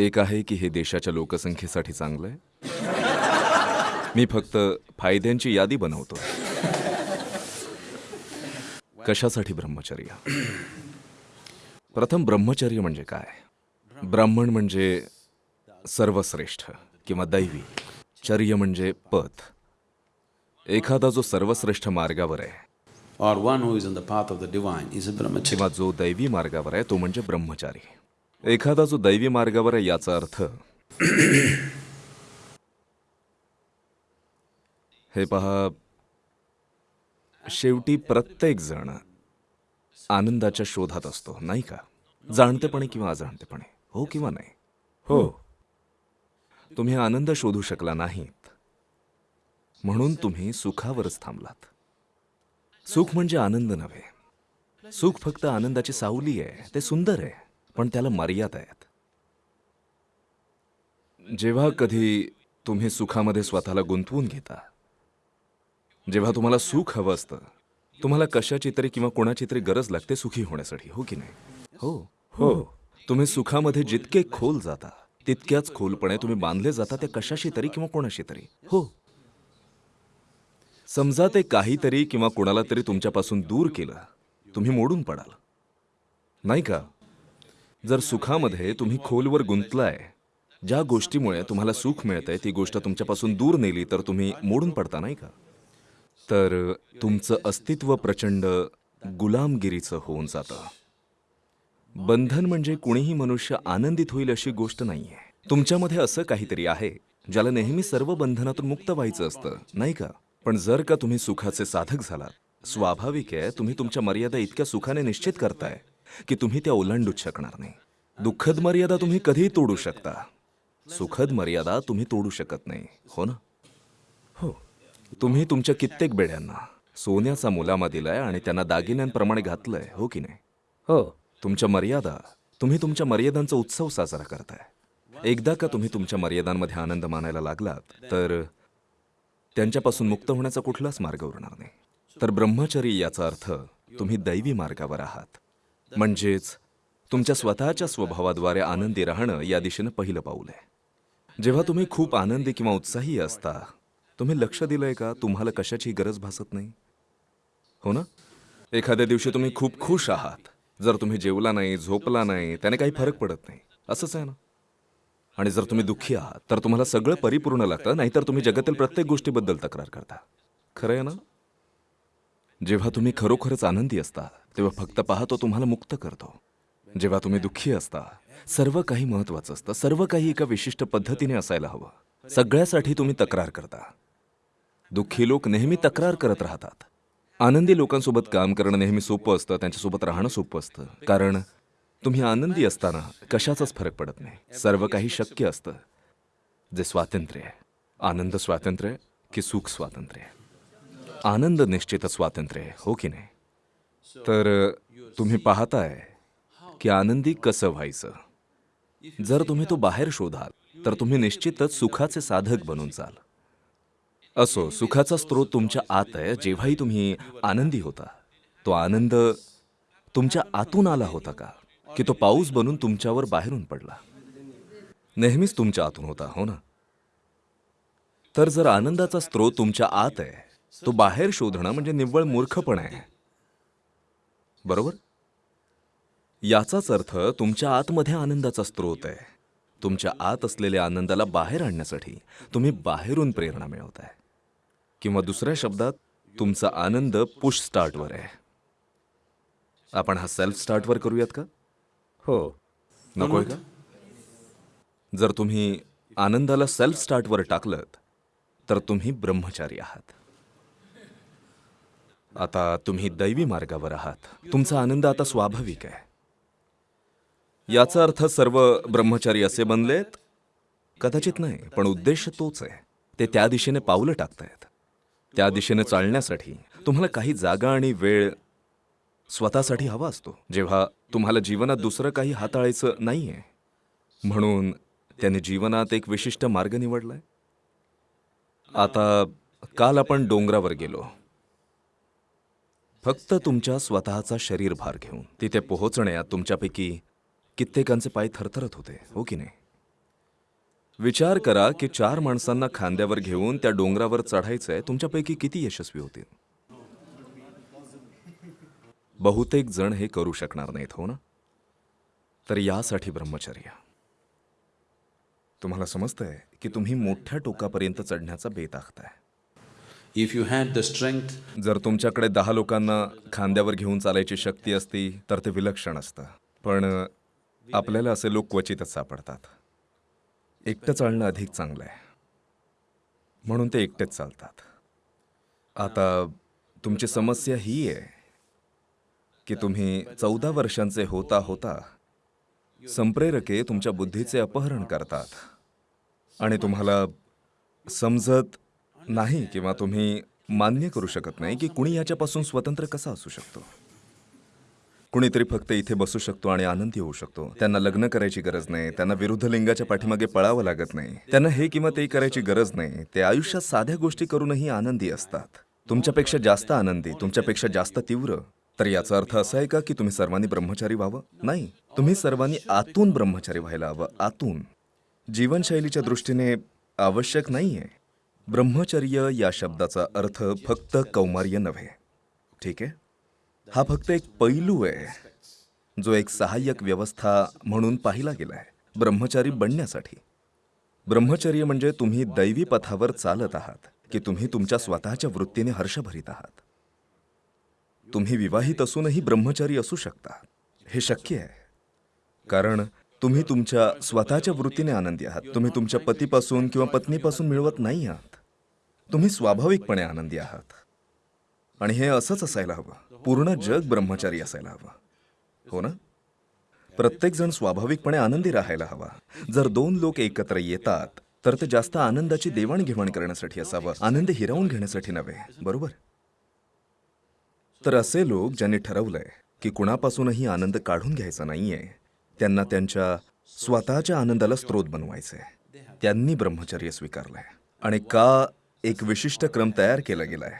एक आहे की हे देशाच्या लोकसंख्येसाठी चांगलं आहे. मी फक्त फायद्यांची यादी बनवतो. कशासाठी ब्रह्मचर्य? प्रथम ब्रह्मचर्य म्हणजे काय? ब्राह्मण म्हणजे सर्वश्रेष्ठ किंवा दैवी. चर्य म्हणजे पथ. एखादा जो सर्वश्रेष्ठ मार्गावर आहे. Or one who is on the path of the divine is a brahmachari. किंवा जो दैवी मार्गावर आहे तो म्हणजे ब्रह्मचारी. एखादा जो दैवी मार्गावर आहे याचा अर्थ हे पहा शेवटी प्रत्येक जण आनंदाच्या शोधात असतो नाही का? जाणतेपणे किंवा अजाणतेपणे हो किंवा नाही? हो. तुम्ही आनंद शोधू शकला नाहीत. म्हणून तुम्ही सुखावरच थांबलात. सुख म्हणजे आनंद नव्हे. सुख फक्त आनंदाची सावली आहे ते सुंदर आहे. पण त्याला मर्यादा आहेत. जेव्हा कधी तुम्ही सुखामध्ये स्वतःला गुंतवून घेता जेव्हा तुम्हाला सुख हवं असतं तुम्हाला कशाची तरी किंवा कोणाची तरी गरज लागते सुखी होण्यासाठी हो की नाही? हो. हो. तुम्ही सुखामध्ये जितके खोल जाता तितक्याच खोलपणे तुम्ही बांधले जाता त्या कशाशी तरी किंवा कोणाशी तरी. हो. समजा ते काहीतरी किंवा कोणाला तरी तुमच्यापासून दूर केलं तुम्ही मोडून पडाल. नाही का? जर सुखामध्ये तुम्ही खोलवर गुंतलाय ज्या गोष्टीमुळे तुम्हाला सुख मिळतंय ती गोष्ट तुमच्यापासून दूर नेली तर तुम्ही मोडून पडता नाही का? तर तुमचं अस्तित्व प्रचंड गुलामगिरीचं होऊन जातं. बंधन म्हणजे कुणीही मनुष्य आनंदित होईल अशी गोष्ट नाहीये. तुमच्यामध्ये असं काहीतरी आहे ज्याला नेहमी सर्व बंधनातून मुक्त व्हायचं असतं नाही का? पण जर का तुम्ही सुखाचे साधक झालात स्वाभाविक आहे तुम्ही तुमच्या मर्यादा इतक्या सुखाने निश्चित करताय. की तुम्ही त्या ओलांडूच शकणार नाही. दुःखद मर्यादा तुम्ही कधीही तोडू शकता. सुखद मर्यादा तुम्ही तोडू शकत नाही. हो ना? हो. तुम्ही तुमच्या कित्येक बेड्यांना सोन्याचा मुलामा दिलाय आणि त्यांना दागिन्यांप्रमाणे घातलंय हो की नाही? हो. तुमच्या मर्यादा तुम्ही तुमच्या मर्यादांचा उत्सव साजरा करताय. एकदा का तुम्ही तुमच्या मर्यादांमध्ये आनंद मानायला लागलात तर त्यांच्यापासून मुक्त होण्याचा कुठलाच मार्ग उरणार नाही. तर ब्रह्मचर्य याचा अर्थ तुम्ही दैवी मार्गावर आहात. म्हणजेच तुमच्या स्वतःच्या स्वभावाद्वारे आनंदी राहणं या दिशेनं पहिलं पाऊल आहे. जेव्हा तुम्ही खूप आनंदी किंवा उत्साही असता तुम्ही लक्ष दिलंय का तुम्हाला कशाची गरज भासत नाही? हो ना? एखाद्या दिवशी तुम्ही खूप खुश आहात. जर तुम्ही जेवला नाही झोपला नाही त्याने काही फरक पडत नाही. असंच आहे ना? आणि जर तुम्ही दुःखी आहात तर तुम्हाला सगळं परिपूर्ण लागतं नाहीतर तुम्ही जगातील प्रत्येक गोष्टीबद्दल तक्रार करता. खरं आहे ना? जेव्हा तुम्ही खरोखरच आनंदी असता तेव्हा फक्त पहा तो तुम्हाला मुक्त करतो. जेव्हा तुम्ही दुःखी असता सर्व काही महत्वाचं असतं. सर्व काही एका विशिष्ट पद्धतीने असायला हवं. सगळ्यासाठी तुम्ही तक्रार करता. दुःखी लोक नेहमी तक्रार करत राहतात. आनंदी लोकांसोबत काम करणं नेहमी सोपं असतं त्यांच्यासोबत राहणं सोपं असतं. कारण तुम्ही आनंदी असताना कशाचाच फरक पडत नाही. सर्व काही शक्य असतं. जे स्वातंत्र्य आहे. आनंद स्वातंत्र्य की सुख स्वातंत्र्य आनंद निश्चित स्वातंत्र्य हो की नाही? तर तुम्ही पाहताय की आनंदी कसं व्हायचं. जर तुम्ही तो बाहेर शोधाल तर तुम्ही निश्चितच सुखाचे साधक बनून जाल. असो सुखाचा स्रोत तुमच्या आत आहे जेव्हाही तुम्ही आनंदी होता. तो आनंद तुमच्या आतून आला होता का? की तो पाऊस बनून तुमच्यावर बाहेरून पडला? नेहमीच तुमच्या आतून होता हो ना? तर जर आनंदाचा स्रोत तुमच्या आत आहे तो बाहेर शोधणं म्हणजे निव्वळ मूर्खपण आहे. बरोबर? याचाच अर्थ तुमच्या आतमध्ये आनंदाचा स्रोत आहे. तुमच्या आत असलेल्या आनंदाला बाहेर आणण्यासाठी तुम्ही बाहेरून प्रेरणा मिळवताय. किंवा दुसऱ्या शब्दात तुमचा आनंद पुश स्टार्टवर आहे. आपण हा सेल्फ स्टार्टवर करूयात का? हो. नकोय का? जर तुम्ही आनंदाला सेल्फ स्टार्टवर टाकलत तर तुम्ही ब्रह्मचारी आहात. आता तुम्ही दैवी मार्गावर आहात. तुमचा आनंद आता स्वाभाविक आहे. याचा अर्थ सर्व ब्रह्मचारी असे बनलेत? कदाचित नाही पण उद्देश तोच आहे. ते त्या दिशेने पावलं टाकतायत. त्या दिशेने चालण्यासाठी तुम्हाला काही जागा आणि वेळ स्वतःसाठी हवा असतो. जेव्हा तुम्हाला जीवनात दुसरं काही हाताळायचं नाहीये. म्हणून त्याने जीवनात एक विशिष्ट मार्ग निवडलाय. आता काल आपण डोंगरावर गेलो. फक्त तुमच्या स्वतःचा शरीरभार घेऊन. तिथे पोहोचण्यात तुमच्यापैकी कित्येकांचे पाय थरथरत होते हो की नाही? विचार करा की चार माणसांना खांद्यावर घेऊन त्या डोंगरावर चढायचंय तुमच्यापैकी किती यशस्वी होतील? बहुतेक जण हे करू शकणार नाहीत हो ना? तर यासाठी ब्रह्मचर्य. तुम्हाला समजतंय की तुम्ही मोठ्या टोकापर्यंत चढण्याचा बेत आखताय if you had the strength जर तुमच्याकडे दहा लोकांना खांद्यावर घेऊन चालायची शक्ती असती तर ते विलक्षण असतं. पण आपल्याला असे लोक क्वचितच सापडतात. एकटं चालणं अधिक चांगलं आहे. म्हणून ते एकटेच चालतात. आता तुमची समस्या ही आहे की तुम्ही चौदा वर्षांचे होता होता संप्रेरके तुमच्या बुद्धीचे अपहरण करतात. आणि तुम्हाला समजत नाही किंवा तुम्ही मान्य करू शकत नाही की कुणी याच्यापासून स्वतंत्र कसा असू शकतो. कुणीतरी फक्त इथे बसू शकतो आणि आनंदी होऊ शकतो. त्यांना लग्न करायची गरज नाही. त्यांना विरुद्ध लिंगाच्या पाठीमागे पळावं लागत नाही. त्यांना हे किंवा ते करायची गरज नाही. ते आयुष्यात साध्या गोष्टी करूनही आनंदी असतात. तुमच्यापेक्षा जास्त आनंदी तुमच्यापेक्षा जास्त तीव्र. तर याचा अर्थ असा आहे का की तुम्ही सर्वांनी ब्रह्मचारी व्हावं? नाही. तुम्ही सर्वांनी आतून ब्रह्मचारी व्हायला हवं. आतून. जीवनशैलीच्या दृष्टीने आवश्यक नाहीये. ब्रह्मचर्य या शब्दाचा अर्थ फक्त कौमार्य नव्हे. ठीक आहे? हा फक्त एक पैलू आहे. जो एक सहाय्यक व्यवस्था म्हणून पाहिला गेलाय ब्रह्मचारी बनण्यासाठी. ब्रह्मचर्य म्हणजे तुम्ही दैवी पथावर चालत आहात की तुम्ही तुमच्या स्वतःच्या वृत्तीने हर्ष भरीत आहात. तुम्ही विवाहित असूनही ब्रह्मचारी असू शकता. हे शक्य आहे. कारण तुम्ही तुमच्या स्वतःच्या वृत्तीने आनंदी आहात. तुम्ही तुमच्या पतीपासून किंवा पत्नीपासून मिळवत नाही आहात. तुम्ही स्वाभाविकपणे आनंदी आहात. आणि हे असंच असायला हवं. पूर्ण जग ब्रह्मचारी असायला हवं. हो ना? प्रत्येकजण स्वाभाविकपणे आनंदी राहायला हवा. जर दोन लोक एकत्र येतात तर ते जास्त आनंदाची देवाणघेवाण करण्यासाठी असावं. आनंद हिरावून घेण्यासाठी नव्हे. बरोबर? तर असे लोक ज्यांनी ठरवलंय की कुणापासूनही आनंद काढून घ्यायचा नाहीये त्यांना त्यांच्या स्वतःच्या आनंदाला स्रोत बनवायचंय. त्यांनी ब्रह्मचर्य स्वीकारलंय. आणि का एक विशिष्ट क्रम तयार केला गेलाय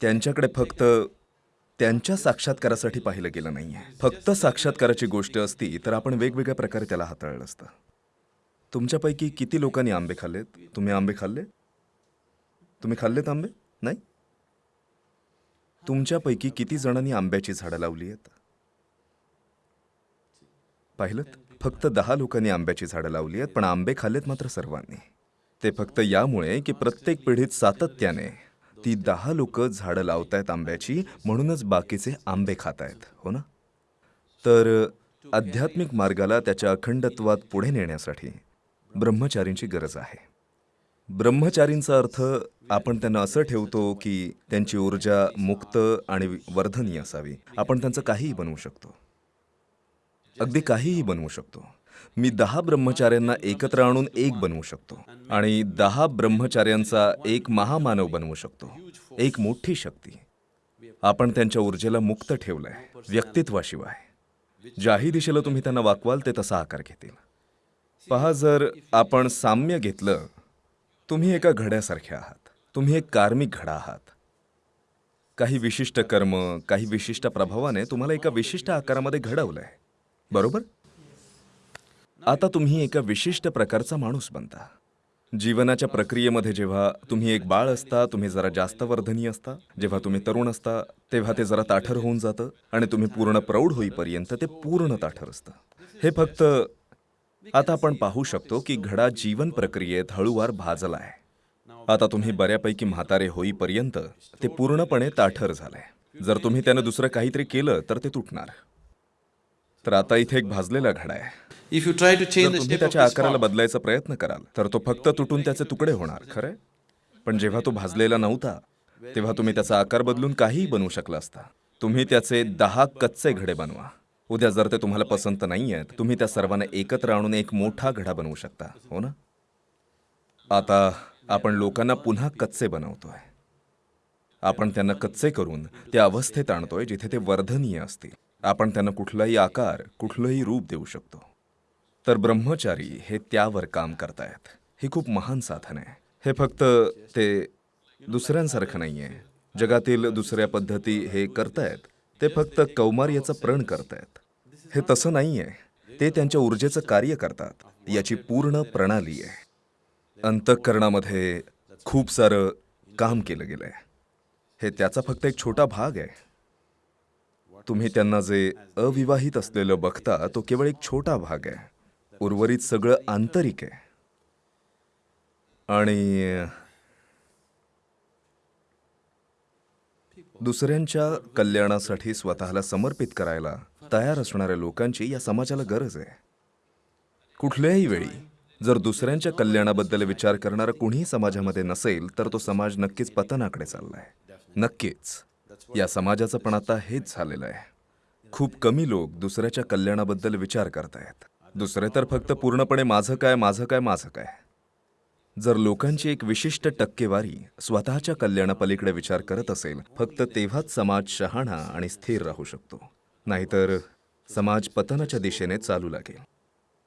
त्यांच्याकडे फक्त त्यांच्या साक्षात्कारासाठी पाहिलं गेलं नाही आहे फक्त साक्षात्काराची गोष्ट असती तर आपण वेगवेगळ्या प्रकारे त्याला हाताळलं असतं. तुमच्यापैकी किती लोकांनी आंबे खाल्लेत? तुम्ही आंबे खाल्ले? तुम्ही खाल्लेत आंबे? नाही? तुमच्यापैकी किती जणांनी आंब्याची झाडं लावली आहेत? पाहिलं? फक्त दहा लोकांनी आंब्याची झाडं लावली आहेत पण आंबे खाल्लेत मात्र सर्वांनी. ते फक्त यामुळे की प्रत्येक पिढीत सातत्याने ती दहा लोक झाडं लावतायत आंब्याची म्हणूनच बाकीचे आंबे खातायत हो ना? तर आध्यात्मिक मार्गाला त्याच्या अखंडत्वात पुढे नेण्यासाठी ब्रह्मचारींची गरज आहे. ब्रह्मचारींचा अर्थ आपण त्यांना असं ठेवतो की त्यांची ऊर्जा मुक्त आणि वर्धनीय असावी. आपण त्यांचं काहीही बनवू शकतो. अगदी काहीही बनवू शकतो. मी दहा ब्रह्मचार्यांना एकत्र आणून एक बनवू शकतो. आणि दहा ब्रह्मचार्यांचा एक महामानव बनवू शकतो. एक मोठी शक्ती. आपण त्यांच्या ऊर्जेला मुक्त ठेवलंय. व्यक्तित्वाशिवाय. ज्याही दिशेला तुम्ही त्यांना वाकवाल ते तसा आकार घेतील. पहा जर आपण साम्य घेतलं तुम्ही एका घड्यासारखे आहात. तुम्ही एक कार्मिक घडा आहात. काही विशिष्ट कर्म काही विशिष्ट प्रभावाने तुम्हाला एका विशिष्ट आकारामध्ये घडवलंय. बरोबर? आता तुम्ही एका विशिष्ट प्रकारचा माणूस बनता. जीवनाच्या प्रक्रियेमध्ये जेव्हा तुम्ही एक बाळ असता तुम्ही जरा जास्त वर्धनी असता जेव्हा तुम्ही तरुण असता तेव्हा ते जरा ताठर होऊन जातं आणि तुम्ही पूर्ण प्रौढ होईपर्यंत ते पूर्ण ताठर असतं. हे फक्त आता आपण पाहू शकतो की घडा जीवन प्रक्रियेत हळूवार भाजला आहे आता तुम्ही बऱ्यापैकी म्हातारे होईपर्यंत ते पूर्णपणे ताठर झालंय. जर तुम्ही त्यानं दुसरं काहीतरी केलं तर ते तुटणार. तर आता इथे एक भाजलेला घडा आहे. Try to जर change the तुम्ही त्याच्या आकाराला बदलायचा प्रयत्न कराल तर तो फक्त तुटून त्याचे तुकडे होणार खरंय? पण जेव्हा तो भाजलेला नव्हता तेव्हा तुम्ही त्याचा आकार बदलून काहीही बनवू शकला असता. तुम्ही त्याचे दहा कच्चे घडे बनवा. उद्या जर ते तुम्हाला पसंत नाही आहेत तुम्ही त्या सर्वांना एकत्र आणून एक मोठा घडा बनवू शकता हो ना? आता आपण लोकांना पुन्हा कच्चे बनवतोय. आपण त्यांना कच्चे करून त्या अवस्थेत आणतोय जिथे ते वर्धनीय असतील. आपण त्यांना कुठलाही आकार कुठलंही रूप देऊ शकतो. तर ब्रह्मचारी हे त्यावर काम करतायत. हे खूप महान साधन आहे. हे फक्त ते दुसऱ्यांसारखं नाही आहे जगातील दुसऱ्या पद्धती हे करतायत. ते फक्त कौमार्याचं प्रण करतायत. हे तसं नाही आहे ते त्यांच्या ऊर्जेचं कार्य करतात. याची पूर्ण प्रणाली आहे. अंतःकरणामध्ये खूप सारं काम केलं गेलं आहे हे त्याचा फक्त एक छोटा भाग आहे. तुम्ही त्यांना जे अविवाहित असलेलं बघता तो केवळ एक छोटा भाग आहे. उर्वरित सगळं आंतरिक आहे. आणि दुसऱ्यांच्या कल्याणासाठी स्वतःला समर्पित करायला तयार असणाऱ्या लोकांची या समाजाला गरज आहे. कुठल्याही वेळी जर दुसऱ्यांच्या कल्याणाबद्दल विचार करणारा कुणीही समाजामध्ये नसेल तर तो समाज नक्कीच पतनाकडे चाललाय. नक्कीच. या समाजाचं पण आता हेच झालेलं आहे. खूप कमी लोक दुसऱ्याच्या कल्याणाबद्दल विचार करतायत. दुसरे तर फक्त पूर्णपणे माझं काय माझं काय माझं काय. जर लोकांची एक विशिष्ट टक्केवारी स्वतःच्या कल्याणापलीकडे विचार करत असेल फक्त तेव्हाच समाज शहाणा आणि स्थिर राहू शकतो. नाहीतर समाज पतनाच्या दिशेने चालू लागेल.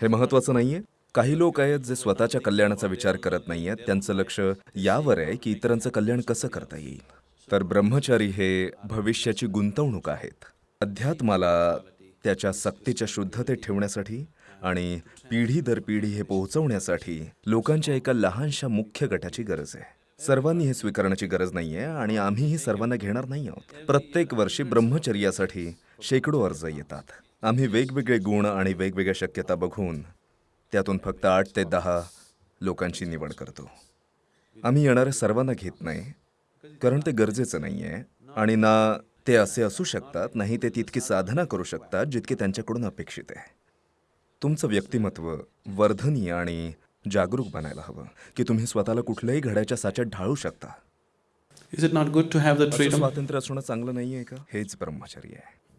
हे महत्वाचं नाहीये? काही लोक आहेत जे स्वतःच्या कल्याणाचा विचार करत नाहीयेत. त्यांचं लक्ष यावर आहे की इतरांचं कल्याण कसं करता येईल? तर ब्रह्मचारी हे भविष्याची गुंतवणूक आहेत. अध्यात्माला त्याच्या सक्तीच्या शुद्धतेत ठेवण्यासाठी आणि पिढी दर पिढी हे पोहोचवण्यासाठी लोकांच्या एका लहानशा मुख्य गटाची गरज आहे. सर्वांनी हे स्वीकारण्याची गरज नाहीये आणि आम्हीही सर्वांना घेणार नाही आहोत. प्रत्येक वर्षी ब्रह्मचर्यासाठी शेकडो अर्ज येतात. आम्ही वेगवेगळे गुण आणि वेगवेगळ्या शक्यता बघून त्यातून फक्त आठ ते दहा लोकांची निवड करतो. आम्ही येणाऱ्या सर्वांना घेत नाही कारण ते गरजेचं नाही आहे आणि ना ते असे असू शकतात नाही ते तितकी साधना करू शकतात जितके त्यांच्याकडून अपेक्षित आहे. तुमचं व्यक्तिमत्व वर्धनीय आणि जागरूक बनायला हवं की तुम्ही स्वतःला कुठल्याही घड्याच्या साच्यात ढाळू शकता. Not good to have that असं freedom? स्वातंत्र्य असणं चांगलं नाही आहे का? हेच ब्रह्मचर्य आहे.